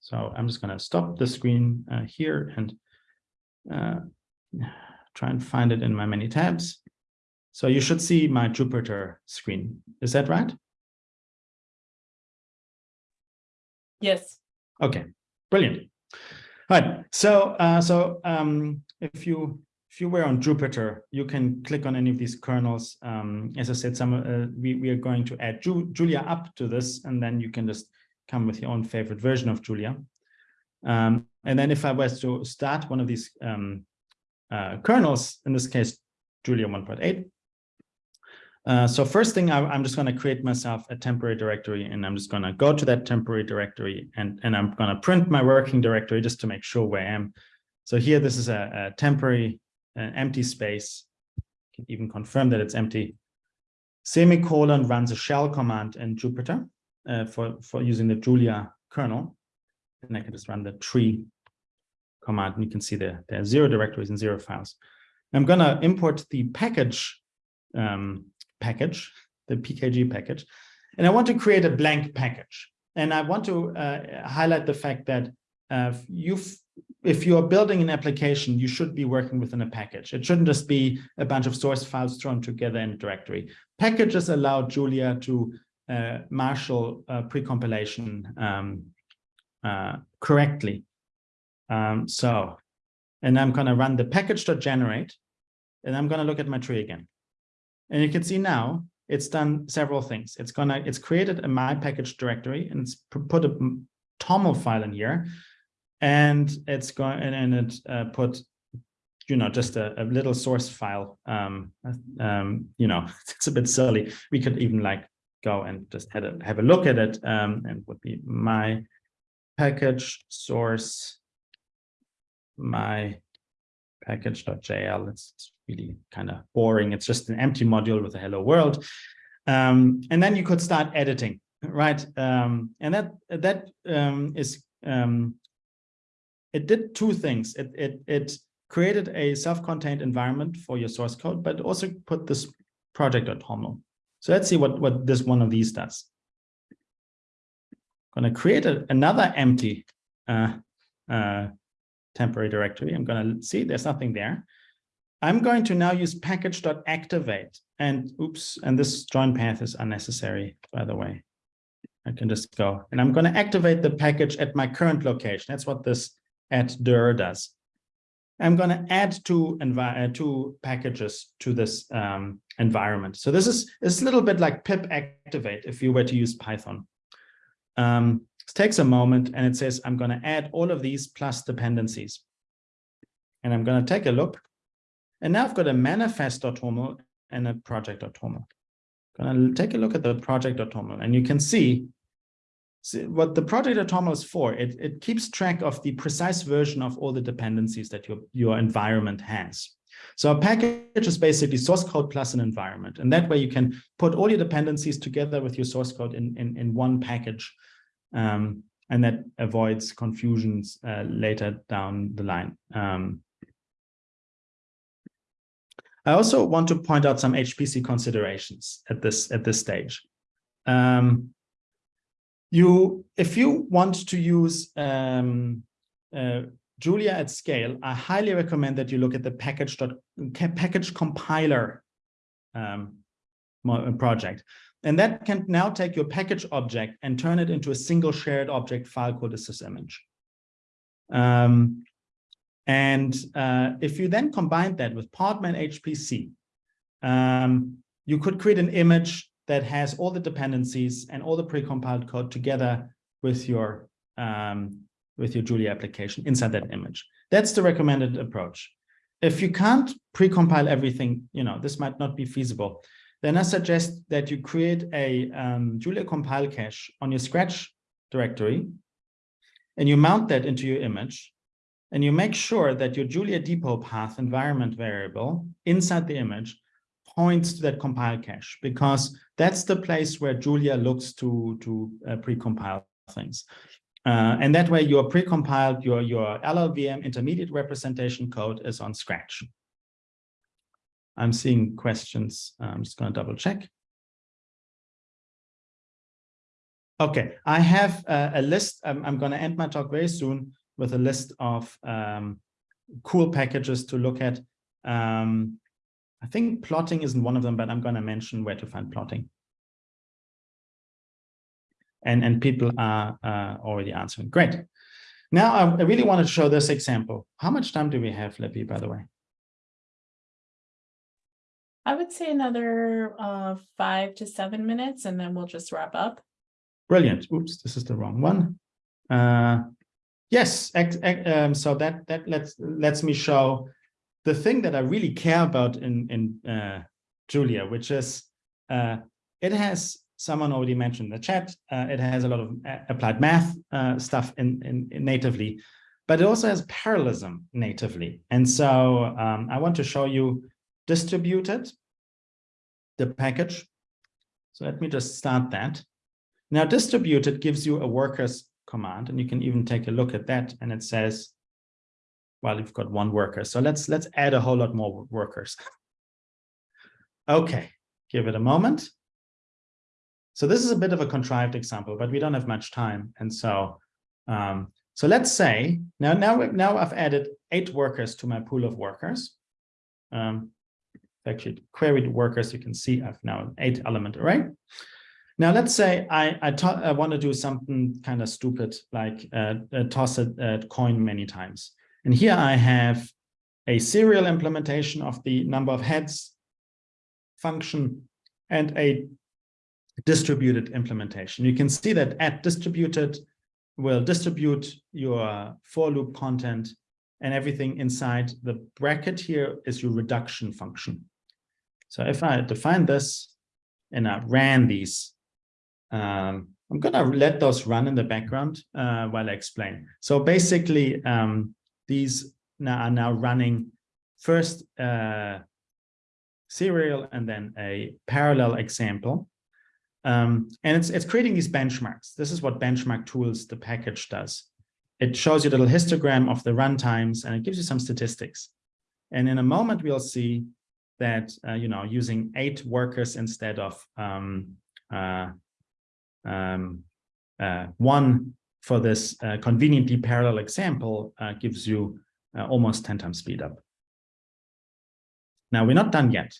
So I'm just going to stop the screen uh, here and try and find it in my many tabs. So you should see my Jupyter screen. Is that right? Yes. Okay, brilliant. All right. So uh, so um, if you if you were on Jupyter, you can click on any of these kernels. Um, as I said, some uh, we we are going to add Ju juliaup to this, and then you can just come with your own favorite version of Julia. Um, and then if I was to start one of these um, uh, kernels, in this case, Julia 1.8, uh, so first thing, I, am just going to create myself a temporary directory, and I'm just going to go to that temporary directory, and, and I'm going to print my working directory just to make sure where I am. So here, this is a, a temporary uh, empty space. can even confirm that it's empty. Semicolon runs a shell command in Jupyter uh, for, for using the Julia kernel. And I can just run the tree command, and you can see there, there are zero directories and zero files. I'm going to import the package um, package, the PKG package, and I want to create a blank package. And I want to uh, highlight the fact that uh, you've, if you are building an application, you should be working within a package. It shouldn't just be a bunch of source files thrown together in a directory. Packages allow Julia to uh, marshal uh, pre-compilation um, uh, correctly. Um, so, and I'm going to run the package.generate, and I'm going to look at my tree again. And you can see now it's done several things. It's gonna, it's created a my package directory and it's put a TOML file in here. And it's going, and, and it uh, put, you know, just a, a little source file. Um, um, you know, it's a bit silly. We could even like go and just have a, have a look at it. Um, and would be my package source, my package.jl. It's really kind of boring. It's just an empty module with a hello world. Um, and then you could start editing, right? Um, and that that um, is um, it did two things. It it it created a self-contained environment for your source code, but also put this project.toml. So let's see what what this one of these does. I'm Going to create a, another empty uh, uh, temporary directory. I'm going to see there's nothing there. I'm going to now use package.activate and oops, and this join path is unnecessary, by the way. I can just go and I'm going to activate the package at my current location. That's what this add dir does. I'm going to add two, uh, two packages to this um, environment. So this is, is a little bit like pip activate if you were to use Python. Um, it takes a moment and it says, I'm going to add all of these plus dependencies. And I'm going to take a look. And now I've got a manifest.toml and a project.toml. Going to take a look at the project.toml and you can see, see what the project.toml is for. It, it keeps track of the precise version of all the dependencies that your, your environment has. So a package is basically source code plus an environment. And that way you can put all your dependencies together with your source code in, in, in one package. Um, and that avoids confusions uh, later down the line. Um, I also want to point out some HPC considerations at this at this stage. Um, you, if you want to use um, uh, Julia at scale, I highly recommend that you look at the package package compiler um, project. And that can now take your package object and turn it into a single shared object file called a sysimage. Um, and uh, if you then combine that with Podman HPC, um, you could create an image that has all the dependencies and all the precompiled code together with your um, with your Julia application inside that image. That's the recommended approach. If you can't precompile everything, you know, this might not be feasible, then I suggest that you create a um, Julia compile cache on your Scratch directory, and you mount that into your image, and you make sure that your Julia depot path environment variable inside the image points to that compile cache, because that's the place where Julia looks to, to uh, precompile things. Uh, and that way your precompiled, your, your LLVM intermediate representation code is on Scratch. I'm seeing questions. I'm just going to double check. Okay, I have uh, a list. I'm, I'm going to end my talk very soon with a list of um, cool packages to look at. Um, I think plotting isn't one of them, but I'm going to mention where to find plotting. And, and people are uh, already answering. Great. Now, I, really want to show this example. How much time do we have, Libby, by the way? I would say another uh, five to seven minutes and then we'll just wrap up. Brilliant. Oops, this is the wrong one. Uh, yes, um, so that that lets lets me show the thing that I really care about in in uh, Julia, which is uh, it has someone already mentioned the chat. Uh, it has a lot of uh, applied math uh, stuff in, in, in, natively, but it also has parallelism natively. And so um, I want to show you distributed, the package. So let me just start that. Now distributed gives you a workers command, and you can even take a look at that. And it says, well, you've got one worker. So let's let's add a whole lot more workers. okay, give it a moment. So this is a bit of a contrived example, but we don't have much time. And so um, so let's say now now now I've added eight workers to my pool of workers. Um, actually queried workers, you can see I've now an eight element array. Now, let's say I, I, I want to do something kind of stupid, like uh, uh, toss a, a coin many times. And here I have a serial implementation of the number of heads function and a distributed implementation. You can see that at distributed will distribute your for loop content and everything inside the bracket here is your reduction function. So if I define this and I ran these, um, I'm gonna let those run in the background uh, while I explain. So basically, um, these now are now running first uh, serial and then a parallel example. Um, and it's, it's creating these benchmarks. This is what benchmark tools, the package does. It shows you a little histogram of the runtimes and it gives you some statistics. And in a moment, we'll see that, uh, you know, using eight workers instead of um, uh, um, uh, one for this uh, conveniently parallel example uh, gives you uh, almost 10 times speed up. Now, we're not done yet.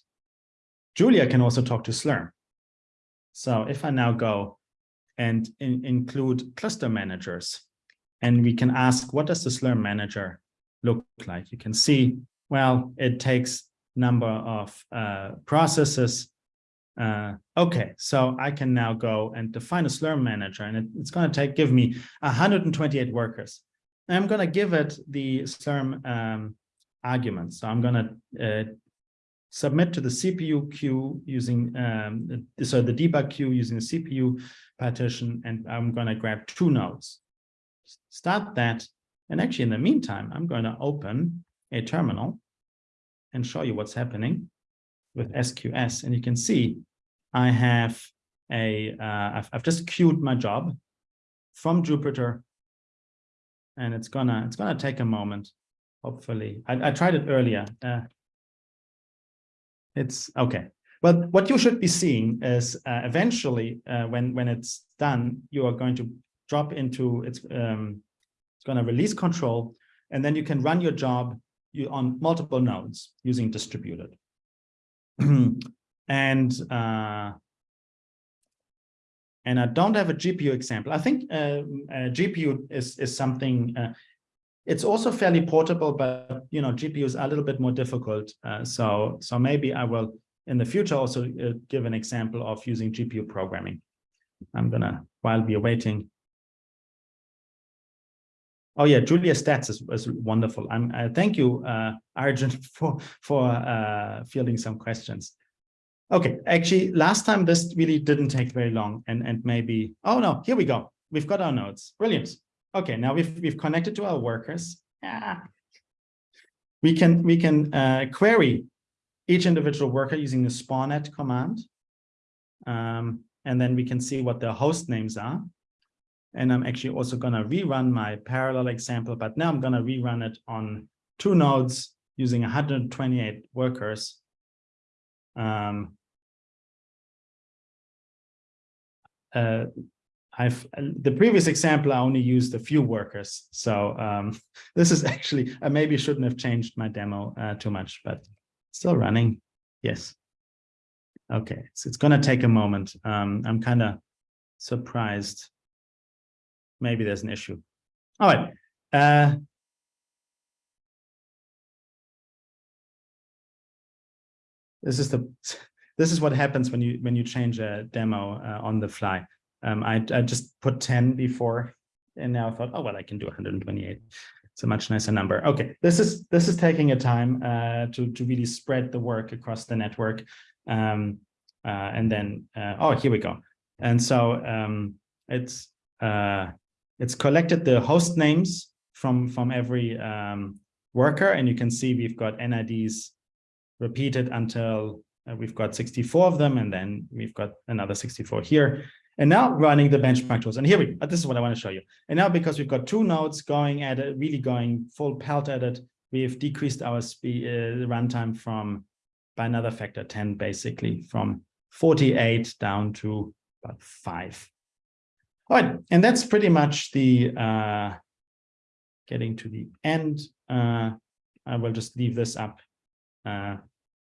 Julia can also talk to Slurm. So if I now go and in, include cluster managers, and we can ask, what does the Slurm manager look like? You can see, well, it takes number of uh, processes. Uh, okay, so I can now go and define a Slurm manager, and it, it's going to take give me 128 workers. And I'm going to give it the Slurm um, arguments. So I'm going to uh, submit to the CPU queue using, um, so the debug queue using the CPU partition, and I'm going to grab two nodes. Start that, and actually in the meantime, I'm going to open a terminal and show you what's happening with SQS. And you can see I have a, uh, I've, I've just queued my job from Jupyter, and it's gonna, it's gonna take a moment, hopefully. I, I tried it earlier. Uh, it's okay. Well, what you should be seeing is uh, eventually, uh, when when it's done, you are going to drop into it's um, it's to release control, and then you can run your job you on multiple nodes using distributed. and uh, and I don't have a GPU example. I think uh, GPU is is something. Uh, it's also fairly portable, but you know GPUs are a little bit more difficult. Uh, so so maybe I will in the future also uh, give an example of using GPU programming. I'm gonna while we are waiting. Oh yeah, Julia Stats is, is wonderful. I'm uh, thank you, uh, Arjun, for for uh, fielding some questions. Okay, actually, last time this really didn't take very long, and and maybe oh no, here we go. We've got our nodes. Brilliant. Okay, now we've we've connected to our workers. Yeah. We can we can uh, query each individual worker using the spawnat command. Um, and then we can see what their host names are. And I'm actually also going to rerun my parallel example, but now I'm going to rerun it on two nodes using 128 workers. Um, uh, I've the previous example, I only used a few workers. So um, this is actually, I maybe shouldn't have changed my demo uh, too much, but still running. Yes. Okay, so it's going to take a moment. Um, I'm kind of surprised. Maybe there's an issue. All right. Uh, this is the this is what happens when you when you change a demo uh, on the fly. Um, I, I just put 10 before, and now I thought, oh, well, I can do 128. It's a much nicer number. Okay, this is this is taking a time uh, to, to really spread the work across the network. Um, uh, and then, uh, oh, here we go. And so um, it's uh, it's collected the host names from, from every um, worker, and you can see we've got NIDs repeated until uh, we've got 64 of them, and then we've got another 64 here. And now running the benchmark tools. And here we, this is what I want to show you. And now because we've got two nodes going at it, really going full pelt at it, we've decreased our speed uh, runtime from by another factor 10, basically from 48 down to about five. All right, and that's pretty much the uh, getting to the end. Uh, I will just leave this up. Uh,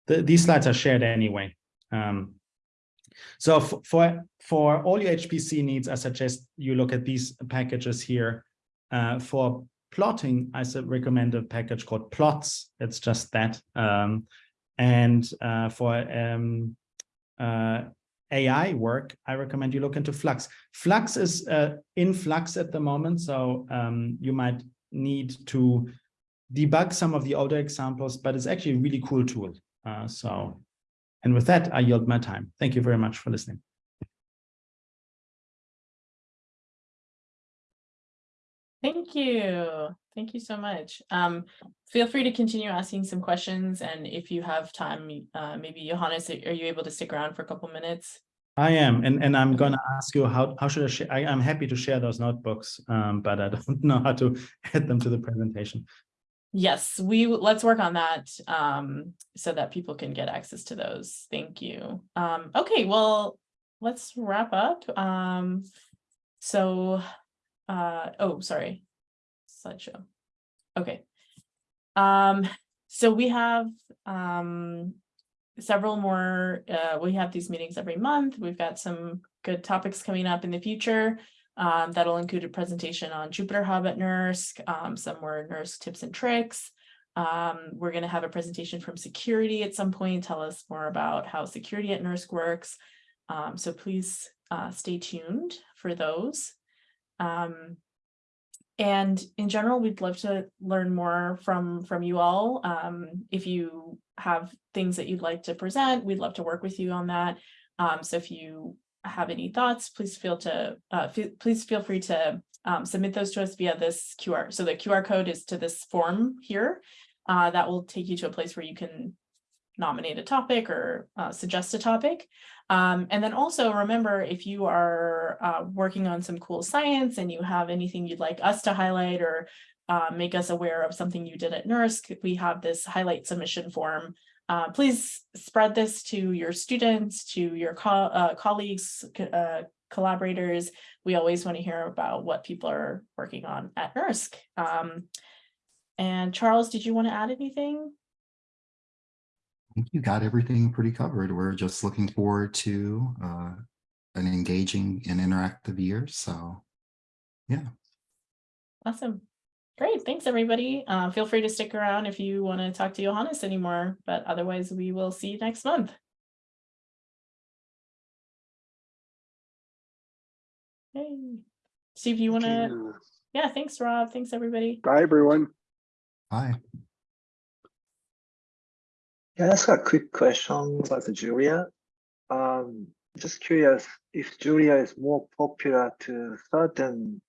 the, these slides are shared anyway. Um, So for for all your HPC needs, I suggest you look at these packages here. Uh, for plotting, I recommend a package called Plots. It's just that. Um, and uh, for um, uh, AI work, I recommend you look into Flux. Flux is uh, in Flux at the moment, so um, you might need to debug some of the older examples, but it's actually a really cool tool. Uh, so, and with that, I yield my time. Thank you very much for listening. Thank you. Thank you so much. Um, feel free to continue asking some questions and if you have time, uh, maybe Johannes, are you able to stick around for a couple minutes? I am, and, and I'm gonna ask you how, how should I share, I, I'm happy to share those notebooks, um, but I don't know how to add them to the presentation. Yes, we, let's work on that, um, so that people can get access to those. Thank you. Um, okay, well, let's wrap up. Um, so, uh, oh, sorry. Slideshow. Okay. Um, so we have, um, several more, uh, we have these meetings every month. We've got some good topics coming up in the future. Um, that'll include a presentation on Jupyter Hub at NERSC, um, some more NERSC tips and tricks. Um, we're gonna have a presentation from security at some point, tell us more about how security at NERSC works. Um, so please, uh, stay tuned for those. Um, and in general, we'd love to learn more from, from you all. Um, if you have things that you'd like to present, we'd love to work with you on that. Um, so if you have any thoughts, please feel to, uh, please feel free to, um, submit those to us via this QR. So the QR code is to this form here. Uh, that will take you to a place where you can nominate a topic or, uh, suggest a topic. Um, and then also remember, if you are uh, working on some cool science and you have anything you'd like us to highlight or uh, make us aware of something you did at NERSC, we have this highlight submission form. Uh, please spread this to your students, to your co uh, colleagues, co- uh, collaborators. We always want to hear about what people are working on at NERSC. Um, and Charles, did you want to add anything? I think you got everything pretty covered. We're just looking forward to uh, an engaging and interactive year. So, yeah. Awesome. Great. Thanks, everybody. Uh, feel free to stick around if you want to talk to Johannes anymore, but otherwise we will see you next month. Hey, Steve, you want to? Yeah, thanks, Rob. Thanks, everybody. Bye, everyone. Bye. Can I ask a quick question about Julia? Um, just curious if Julia is more popular to certain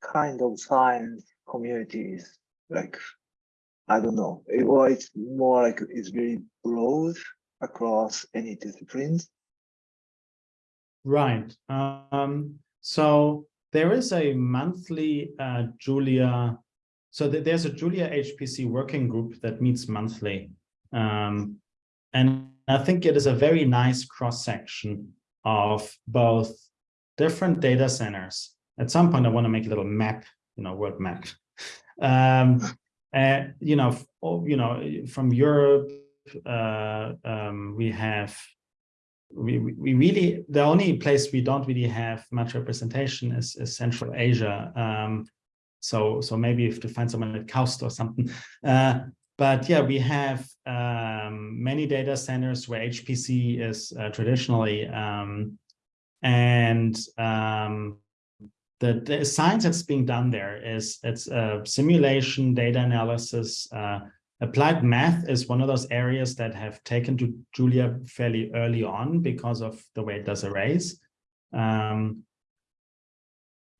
kind of science communities, like, I don't know, or it's more like it's very broad across any disciplines. Right. Um, so there is a monthly uh, Julia. So th- there's a Julia HPC working group that meets monthly. Um, and I think it is a very nice cross section of both different data centers. At some point, I want to make a little map, you know, world map. Um, and you know, oh, you know, from Europe, uh, um, we have we, we we really the only place we don't really have much representation is, is Central Asia. Um, so so maybe if to find someone at KAUST or something. Uh, but yeah, we have um, many data centers where HPC is uh, traditionally, um, and um, the, the science that's being done there is it's simulation, data analysis, uh, applied math is one of those areas that have taken to Julia fairly early on because of the way it does arrays. Um,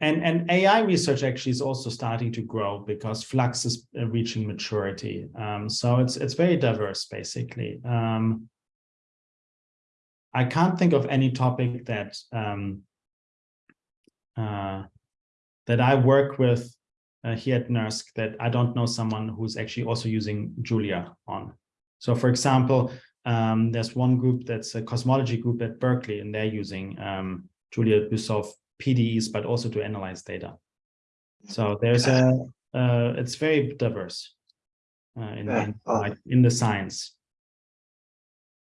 and, and AI research actually is also starting to grow because Flux is uh, reaching maturity. Um, so it's it's very diverse, basically. Um, I can't think of any topic that um, uh, that I work with uh, here at NERSC that I don't know someone who's actually also using Julia on. So for example, um, there's one group that's a cosmology group at Berkeley and they're using um, Julia solve PDEs, but also to analyze data. So there's a, uh, it's very diverse uh, in, Yeah, in, oh. in the science.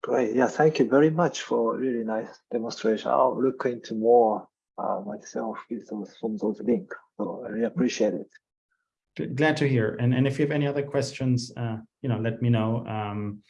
Great. Yeah, thank you very much for really nice demonstration. I'll look into more uh, myself with those from those links. So I really appreciate it. Glad to hear. And, and if you have any other questions, uh, you know, let me know. Um,